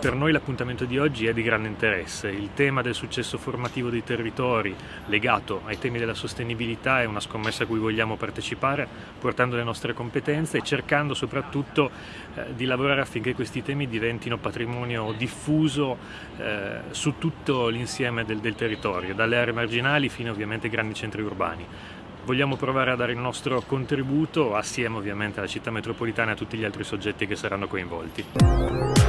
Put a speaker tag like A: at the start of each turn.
A: Per noi l'appuntamento di oggi è di grande interesse. Il tema del successo formativo dei territori legato ai temi della sostenibilità è una scommessa a cui vogliamo partecipare portando le nostre competenze e cercando soprattutto eh, di lavorare affinché questi temi diventino patrimonio diffuso eh, su tutto l'insieme del, del territorio, dalle aree marginali fino ovviamente ai grandi centri urbani. Vogliamo provare a dare il nostro contributo assieme ovviamente alla città metropolitana e a tutti gli altri soggetti che saranno coinvolti.